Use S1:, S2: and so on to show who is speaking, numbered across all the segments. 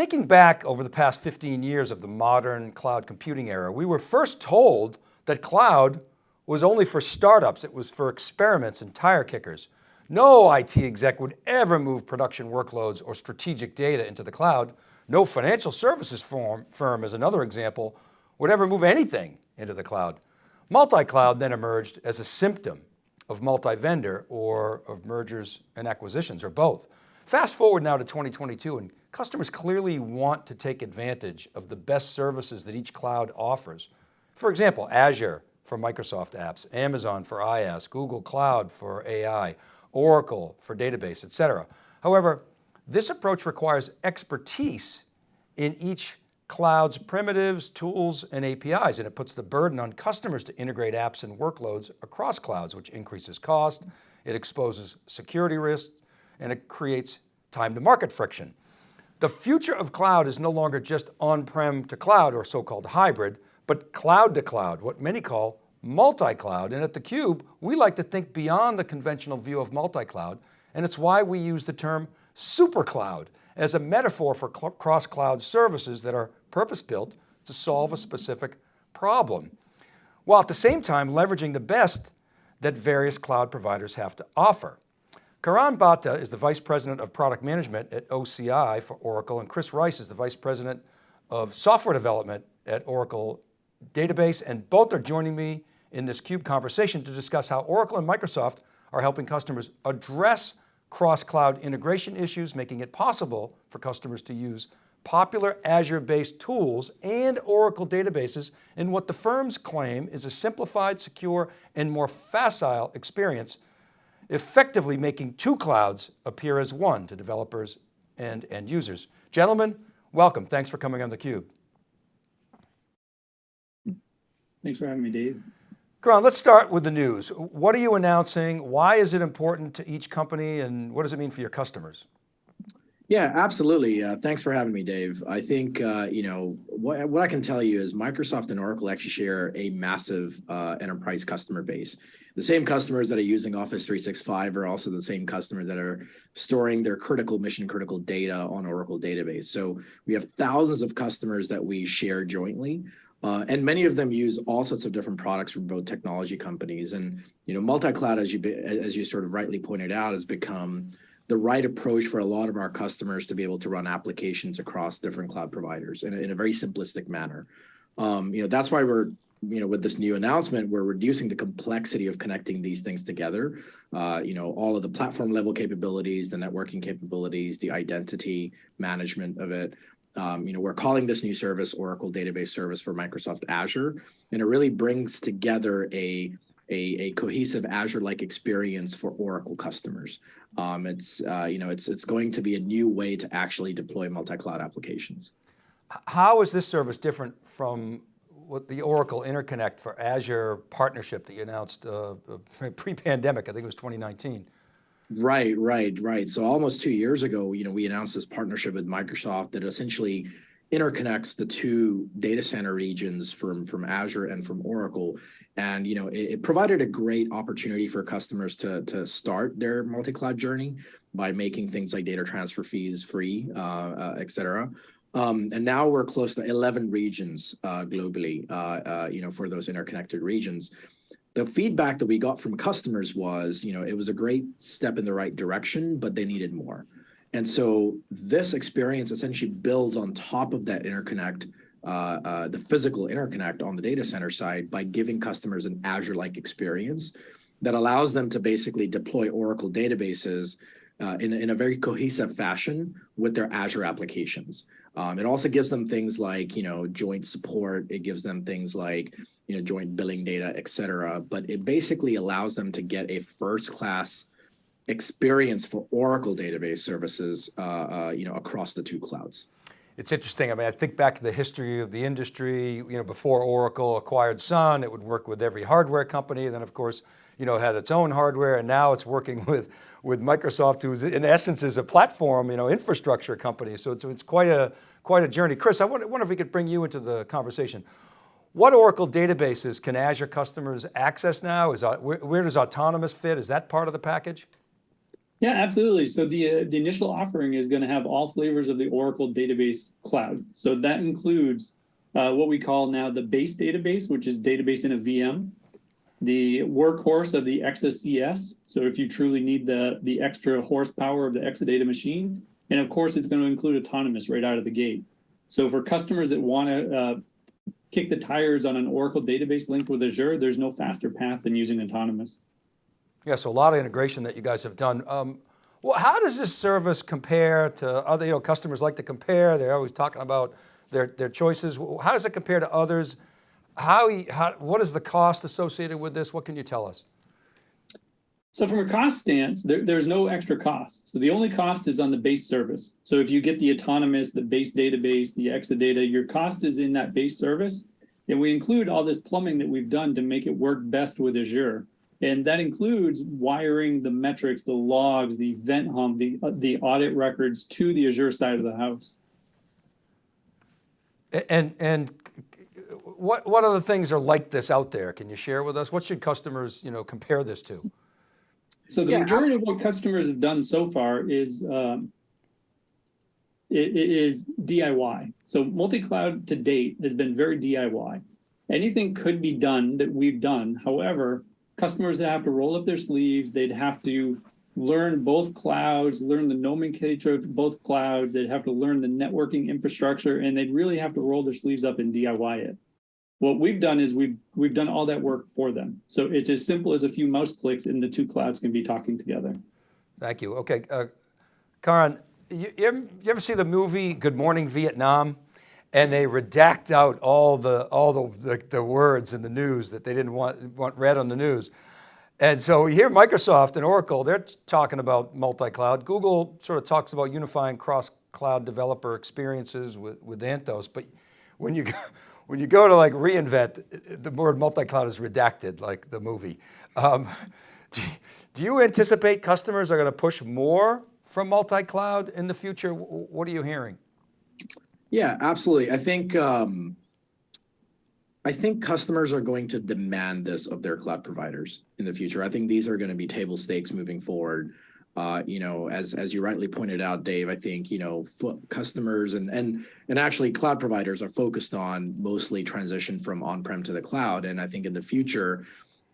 S1: Thinking back over the past 15 years of the modern cloud computing era, we were first told that cloud was only for startups. It was for experiments and tire kickers. No IT exec would ever move production workloads or strategic data into the cloud. No financial services firm, firm as another example, would ever move anything into the cloud. Multi-cloud then emerged as a symptom of multi-vendor or of mergers and acquisitions or both. Fast forward now to 2022 and customers clearly want to take advantage of the best services that each cloud offers. For example, Azure for Microsoft apps, Amazon for IaaS, Google Cloud for AI, Oracle for database, et cetera. However, this approach requires expertise in each cloud's primitives, tools, and APIs, and it puts the burden on customers to integrate apps and workloads across clouds, which increases cost, it exposes security risks, and it creates time to market friction. The future of cloud is no longer just on-prem to cloud or so-called hybrid, but cloud to cloud, what many call multi-cloud. And at theCUBE, we like to think beyond the conventional view of multi-cloud, and it's why we use the term super cloud as a metaphor for cross-cloud services that are purpose-built to solve a specific problem, while at the same time leveraging the best that various cloud providers have to offer. Karan Bhatta is the Vice President of Product Management at OCI for Oracle, and Chris Rice is the Vice President of Software Development at Oracle Database, and both are joining me in this CUBE conversation to discuss how Oracle and Microsoft are helping customers address cross-cloud integration issues, making it possible for customers to use popular Azure-based tools and Oracle databases in what the firms claim is a simplified, secure, and more facile experience, effectively making two clouds appear as one to developers and end users. Gentlemen, welcome. Thanks for coming on theCUBE.
S2: Thanks for having me, Dave.
S1: Karan, let's start with the news. What are you announcing? Why is it important to each company and what does it mean for your customers?
S2: Yeah, absolutely. Uh, thanks for having me, Dave. I think, uh, you know, what, what I can tell you is Microsoft and Oracle actually share a massive uh, enterprise customer base. The same customers that are using Office 365 are also the same customers that are storing their critical, mission critical data on Oracle database. So we have thousands of customers that we share jointly. Uh, and many of them use all sorts of different products from both technology companies. And you know, multi-cloud, as you as you sort of rightly pointed out, has become the right approach for a lot of our customers to be able to run applications across different cloud providers in a, in a very simplistic manner. Um, you know, that's why we're you know, with this new announcement, we're reducing the complexity of connecting these things together. Uh, you know, all of the platform level capabilities, the networking capabilities, the identity management of it. Um, you know, we're calling this new service Oracle Database Service for Microsoft Azure, and it really brings together a a, a cohesive Azure-like experience for Oracle customers. Um, it's uh, you know, it's it's going to be a new way to actually deploy multi-cloud applications.
S1: How is this service different from what the Oracle Interconnect for Azure partnership that you announced uh, uh pre-pandemic? I think it was 2019.
S2: Right, right, right. So almost two years ago, you know, we announced this partnership with Microsoft that essentially interconnects the two data center regions from from Azure and from Oracle, and you know, it, it provided a great opportunity for customers to to start their multi-cloud journey by making things like data transfer fees free, uh, uh, et cetera. Um, and now we're close to 11 regions uh, globally, uh, uh, you know, for those interconnected regions the feedback that we got from customers was, you know, it was a great step in the right direction, but they needed more. And so this experience essentially builds on top of that interconnect, uh, uh, the physical interconnect on the data center side by giving customers an Azure-like experience that allows them to basically deploy Oracle databases uh, in, in a very cohesive fashion with their Azure applications. Um, it also gives them things like, you know, joint support. It gives them things like, you know, joint billing data, et cetera. But it basically allows them to get a first class experience for Oracle database services, uh, uh, you know, across the two clouds.
S1: It's interesting. I mean, I think back to the history of the industry, you know, before Oracle acquired Sun, it would work with every hardware company. Then of course, you know, had its own hardware and now it's working with, with Microsoft, who's in essence is a platform, you know, infrastructure company. So it's, it's quite a, quite a journey. Chris, I wonder, wonder if we could bring you into the conversation. What Oracle databases can Azure customers access now? Is, where, where does Autonomous fit? Is that part of the package?
S3: Yeah, absolutely. So the uh, the initial offering is going to have all flavors of the Oracle Database Cloud. So that includes uh, what we call now the base database, which is database in a VM, the workhorse of the ExaCS. So if you truly need the the extra horsepower of the Exadata machine, and of course it's going to include autonomous right out of the gate. So for customers that want to uh, kick the tires on an Oracle database linked with Azure, there's no faster path than using autonomous.
S1: Yeah, so a lot of integration that you guys have done. Um, well, how does this service compare to other, you know, customers like to compare, they're always talking about their, their choices. How does it compare to others? How, how, what is the cost associated with this? What can you tell us?
S3: So from a cost stance, there, there's no extra cost. So the only cost is on the base service. So if you get the autonomous, the base database, the Exadata, your cost is in that base service. And we include all this plumbing that we've done to make it work best with Azure. And that includes wiring the metrics, the logs, the event hub, the, the audit records to the Azure side of the house.
S1: And, and what, what other things are like this out there? Can you share with us? What should customers, you know, compare this to?
S3: So the
S2: Yeah,
S3: majority of what customers have done so far is um, it, it is DIY. So multi-cloud to date has been very DIY. Anything could be done that we've done. However, customers that have to roll up their sleeves, they'd have to learn both clouds, learn the nomenclature of both clouds, they'd have to learn the networking infrastructure, and they'd really have to roll their sleeves up and DIY it. What we've done is we've we've done all that work for them. So it's as simple as a few mouse clicks and the two clouds can be talking together.
S1: Thank you. Okay, uh, Karan, you, you, ever, you ever see the movie Good Morning Vietnam? And they redact out all the all the, the, the words in the news that they didn't want, want read on the news. And so here Microsoft and Oracle, they're talking about multi-cloud. Google sort of talks about unifying cross-cloud developer experiences with, with Anthos. But when you, go, when you go to like reInvent, the word multi-cloud is redacted like the movie. Um, do, do you anticipate customers are going to push more from multi-cloud in the future? What are you hearing?
S2: Yeah, absolutely. I think um, I think customers are going to demand this of their cloud providers in the future. I think these are going to be table stakes moving forward. Uh, you know, as as you rightly pointed out, Dave, I think you know customers and and and actually cloud providers are focused on mostly transition from on-prem to the cloud. And I think in the future,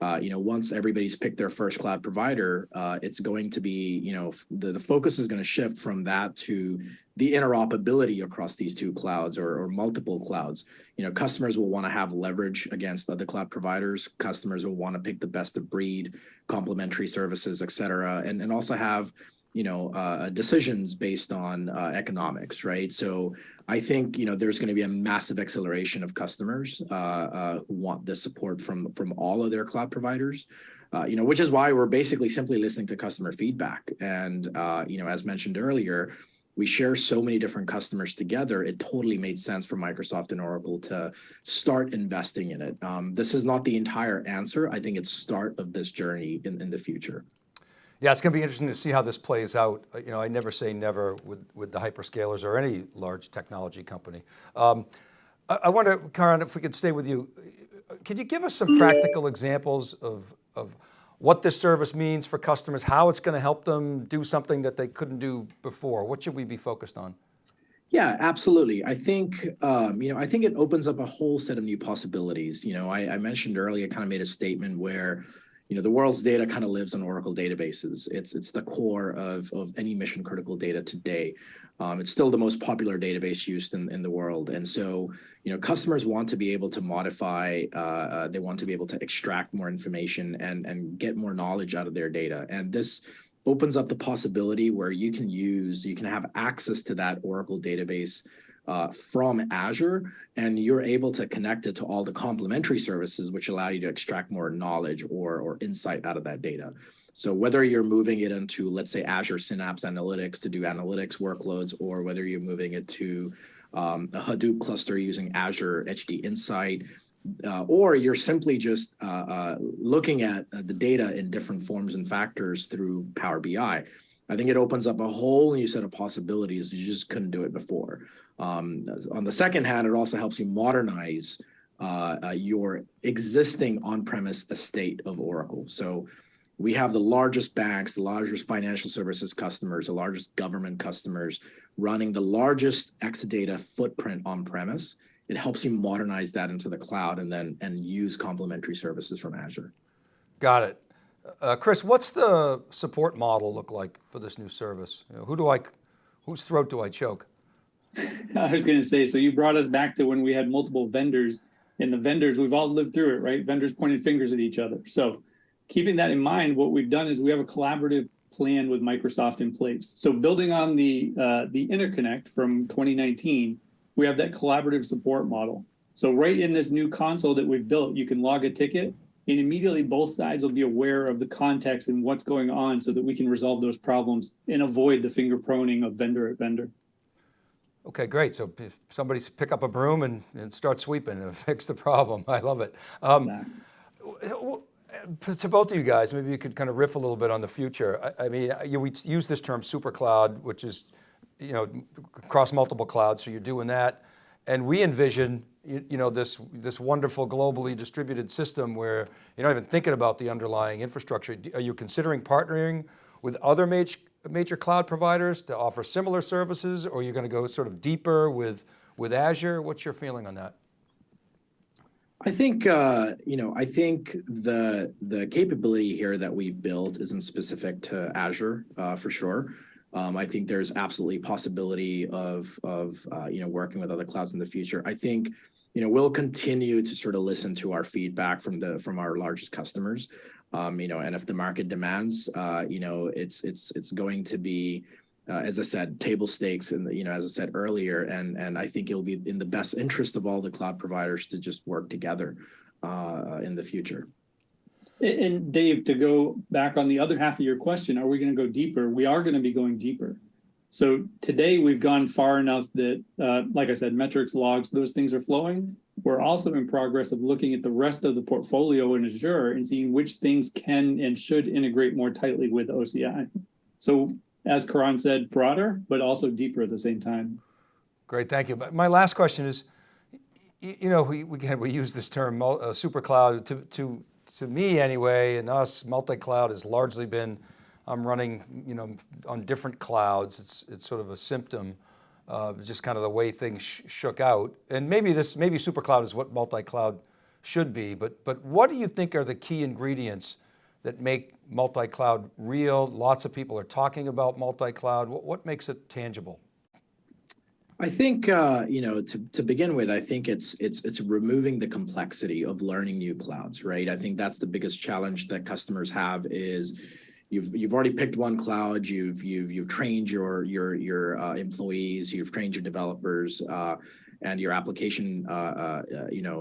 S2: uh, you know, once everybody's picked their first cloud provider, uh, it's going to be, you know, the, the focus is going to shift from that to the interoperability across these two clouds or, or multiple clouds. You know, customers will want to have leverage against other cloud providers. Customers will want to pick the best of breed, complementary services, et cetera, and, and also have, you know, uh, decisions based on uh, economics, right? So I think you know there's going to be a massive acceleration of customers uh, uh, who want this support from from all of their cloud providers. Uh, you know, which is why we're basically simply listening to customer feedback. And uh, you know, as mentioned earlier, we share so many different customers together. It totally made sense for Microsoft and Oracle to start investing in it. Um, this is not the entire answer. I think it's start of this journey in, in the future.
S1: Yeah, it's going to be interesting to see how this plays out. Uh, you know, I never say never with, with the hyperscalers or any large technology company. Um, I, I wonder, Karan, if we could stay with you, could you give us some practical examples of, of what this service means for customers, how it's going to help them do something that they couldn't do before? What should we be focused on?
S2: Yeah, absolutely. I think, um, you know, I think it opens up a whole set of new possibilities. You know, I, I mentioned earlier, kind of made a statement where, you know, the world's data kind of lives on Oracle databases. It's it's the core of, of any mission critical data today. Um, it's still the most popular database used in, in the world. And so, you know, customers want to be able to modify, uh, uh, they want to be able to extract more information and, and get more knowledge out of their data. And this opens up the possibility where you can use, you can have access to that Oracle database uh, from Azure, and you're able to connect it to all the complementary services, which allow you to extract more knowledge or, or insight out of that data. So whether you're moving it into, let's say, Azure Synapse Analytics to do analytics workloads, or whether you're moving it to um, a Hadoop cluster using Azure HD Insight, uh, or you're simply just uh, uh, looking at uh, the data in different forms and factors through Power BI. I think it opens up a whole new set of possibilities you just couldn't do it before. Um, on the second hand, it also helps you modernize uh, uh, your existing on-premise estate of Oracle. So we have the largest banks, the largest financial services customers, the largest government customers running the largest Exadata footprint on premise. It helps you modernize that into the cloud and then and use complementary services from Azure.
S1: Got it. Uh, Chris, what's the support model look like for this new service? You know, who do I, whose throat do I choke?
S3: I was going to say, so you brought us back to when we had multiple vendors and the vendors, we've all lived through it, right? Vendors pointed fingers at each other. So keeping that in mind, what we've done is we have a collaborative plan with Microsoft in place. So building on the uh, the interconnect from 2019, we have that collaborative support model. So right in this new console that we've built, you can log a ticket and immediately both sides will be aware of the context and what's going on so that we can resolve those problems and avoid the finger proning of vendor at vendor.
S1: Okay, great. So if somebody pick up a broom and, and start sweeping and fix the problem. I love it. Um, to both of you guys, maybe you could kind of riff a little bit on the future. I, I mean, you, we use this term super cloud, which is, you know, across multiple clouds. So you're doing that. And we envision, you, you know, this, this wonderful globally distributed system where you're not even thinking about the underlying infrastructure. Are you considering partnering with other major, major cloud providers to offer similar services or are you're going to go sort of deeper with, with Azure? What's your feeling on that?
S2: I think uh, you know. I think the the capability here that we've built isn't specific to Azure uh, for sure. Um, I think there's absolutely possibility of of uh, you know working with other clouds in the future. I think you know we'll continue to sort of listen to our feedback from the from our largest customers. Um, you know, and if the market demands, uh, you know, it's it's it's going to be uh, as I said, table stakes, and you know, as I said earlier, and and I think it'll be in the best interest of all the cloud providers to just work together uh, in the future.
S3: And Dave, to go back on the other half of your question, are we going to go deeper? We are going to be going deeper. So today we've gone far enough that, uh, like I said, metrics, logs, those things are flowing. We're also in progress of looking at the rest of the portfolio in Azure and seeing which things can and should integrate more tightly with OCI. So as Karan said, broader, but also deeper at the same time.
S1: Great, thank you. But my last question is, you know, we, again, we use this term uh, super cloud to, to, to me anyway, and us, multi-cloud has largely been, I'm running, you know, on different clouds. It's, it's sort of a symptom, uh, just kind of the way things sh shook out. And maybe this, maybe supercloud is what multi-cloud should be, but, but what do you think are the key ingredients that make multi-cloud real? Lots of people are talking about multi-cloud. What, what, makes it tangible?
S2: I think uh, you know to to begin with, I think it's it's it's removing the complexity of learning new clouds, right? I think that's the biggest challenge that customers have is you've you've already picked one cloud, you've you've you've trained your your your uh, employees, you've trained your developers uh, and your application uh, uh, uh, you know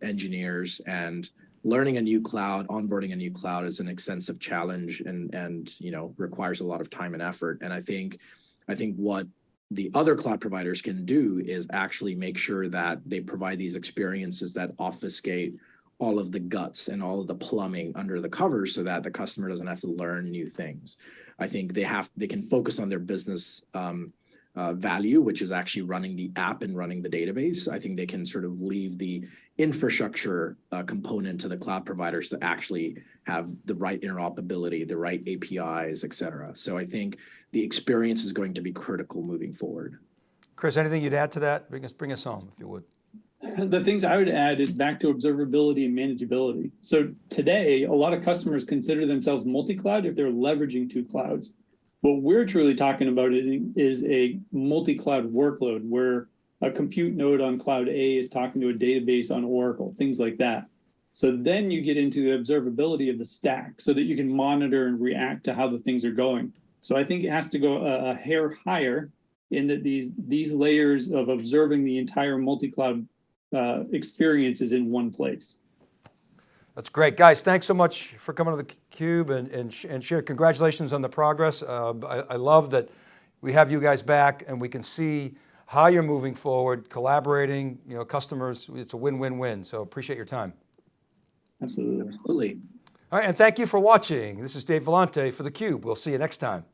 S2: engineers and learning a new cloud, onboarding a new cloud is an extensive challenge and and you know requires a lot of time and effort. And I think I think what the other cloud providers can do is actually make sure that they provide these experiences that obfuscate all of the guts and all of the plumbing under the covers so that the customer doesn't have to learn new things. I think they have they can focus on their business um, uh, value, which is actually running the app and running the database. I think they can sort of leave the infrastructure uh, component to the cloud providers to actually have the right interoperability, the right APIs, et cetera. So I think the experience is going to be critical moving forward.
S1: Chris, anything you'd add to that? Bring us, bring us home if you would.
S3: The things I would add is back to observability and manageability. So today, a lot of customers consider themselves multi-cloud if they're leveraging two clouds. What we're truly talking about is a multi-cloud workload where a compute node on cloud A is talking to a database on Oracle, things like that. So then you get into the observability of the stack so that you can monitor and react to how the things are going. So I think it has to go a, a hair higher in that these these layers of observing the entire multi-cloud uh, experience is in one place.
S1: That's great. Guys, thanks so much for coming to the Cube and, and, and share. Congratulations on the progress. Uh, I, I love that we have you guys back and we can see how you're moving forward, collaborating, you know, customers, it's a win-win-win. So appreciate your time.
S3: Absolutely.
S2: Absolutely.
S1: All right, and thank you for watching. This is Dave Vellante for theCUBE. We'll see you next time.